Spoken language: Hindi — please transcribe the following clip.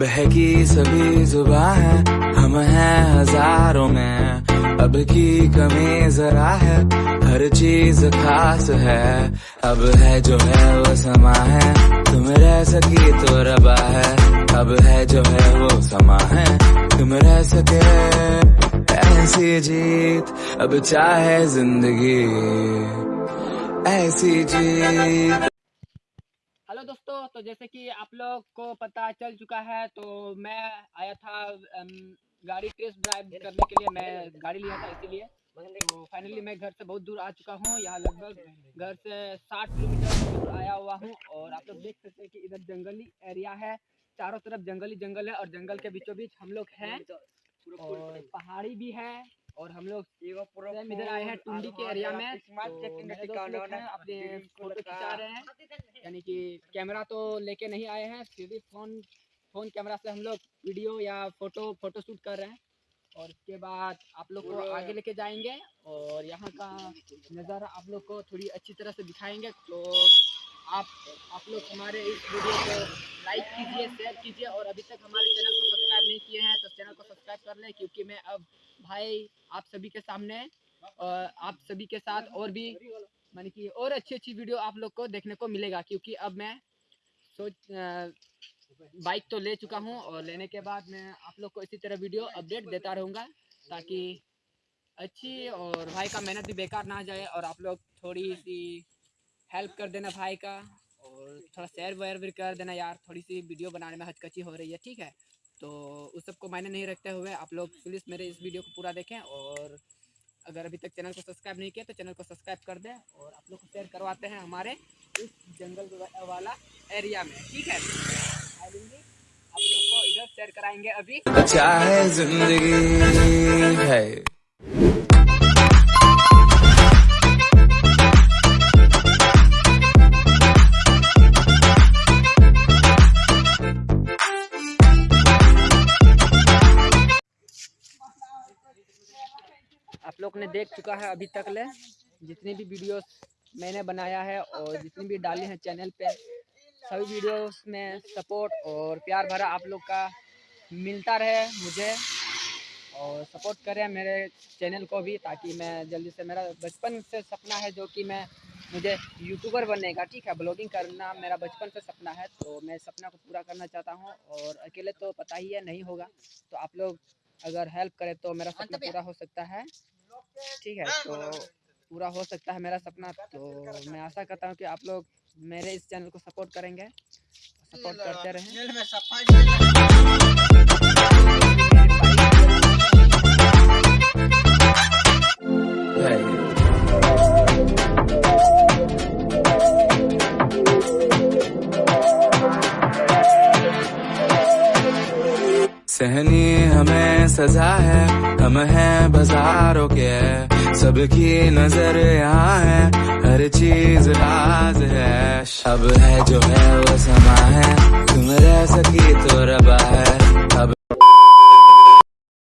बहकी सभी जुबा है, हम हैं हज़ारों में। अब की कमी जरा है, हर चीज़ खास है। अब है जो है वो समा है, तुम रह सकी तो रबा है। अब है जो है वो समा है, तुम रह सके। ऐसी जीत, अब चाहे ज़िंदगी। ऐसी जीत। दोस्तों तो जैसे कि आप लोग को पता चल चुका है तो मैं आया था गाड़ी टेस्ट ड्राइव करने के लिए मैं गाड़ी लिया था इसीलिए। तो फाइनली मैं घर से बहुत दूर आ चुका हूँ यहाँ लगभग घर से 60 किलोमीटर दूर आया हुआ हूँ और आप लोग देख सकते हैं कि इधर जंगली एरिया है चारों तरफ़ जंगली जंगल है और जंगल के बीचों बीच हम लोग हैं और पहाड़ी भी है और हम लोग इधर आए हैं टुंडी के एरिया में। तो अपने फ़ोटो खिंचा रहे हैं। यानी कि कैमरा तो लेके नहीं आए हैं सीधे फ़ोन फ़ोन कैमरा से हम लोग वीडियो या फ़ोटो फ़ोटो शूट कर रहे हैं। और उसके बाद आप लोग को आगे लेके जाएँगे और यहाँ का नज़ारा आप लोग को थोड़ी अच्छी तरह से दिखाएँगे। तो आप आप लोग हमारे इस वीडियो को लाइक कीजिए शेयर कीजिए और अभी तक हमारे चैनल को सब्सक्राइब नहीं किए हैं तो चैनल को सब्सक्राइब कर लें क्योंकि मैं अब भाई आप सभी के सामने अ, आप सभी के साथ और भी मानी कि और अच्छी अच्छी वीडियो आप लोग को देखने को मिलेगा क्योंकि अब मैं सोच बाइक तो ले चुका हूँ और लेने के बाद मैं आप लोग को इसी तरह वीडियो अपडेट देता रहूँगा ताकि अच्छी और भाई का मेहनत भी बेकार ना जाए और आप लोग थोड़ी सी हेल्प कर देना भाई का और थोड़ा शेयर वेयर भी कर देना यार, थोड़ी सी वीडियो बनाने में हचकची हो रही है, ठीक है? तो उस सबको मायने नहीं रखते हुए आप लोग प्लीज़ मेरे इस वीडियो को पूरा देखें और अगर अभी तक चैनल को सब्सक्राइब नहीं किया तो चैनल को सब्सक्राइब कर दें और आप लोग को शेयर करवाते हैं हमारे इस जंगल वाला एरिया में, ठीक है? आप लोग को इधर शेयर कराएँगे अभी। ज़िंदगी? है। आप लोग ने देख चुका है अभी तक ले। जितनी भी वीडियोस मैंने बनाया है और जितनी भी डाली हैं चैनल पे सभी वीडियोस में सपोर्ट और प्यार भरा आप लोग का मिलता रहे मुझे और सपोर्ट करें मेरे चैनल को भी ताकि मैं जल्दी से मेरा बचपन से सपना है जो कि मैं मुझे यूट्यूबर बनने का ठीक है ब्लॉगिंग करना मेरा बचपन से सपना है तो मैं सपना को पूरा करना चाहता हूँ और अकेले तो पता ही है नहीं होगा। तो आप लोग अगर हेल्प करें तो मेरा सपना पूरा हो सकता है। ठीक है तो पूरा हो सकता है मेरा सपना तो मैं आशा करता हूँ कि आप लोग मेरे इस चैनल को सपोर्ट करेंगे सपोर्ट करते रहें सहनी हमें सजा है, हम हैं बाजारों के। सबकी नज़र यहाँ है, हर चीज़ राज है। अब है जो है वो समा है, तुम रह सकी तो रबा है।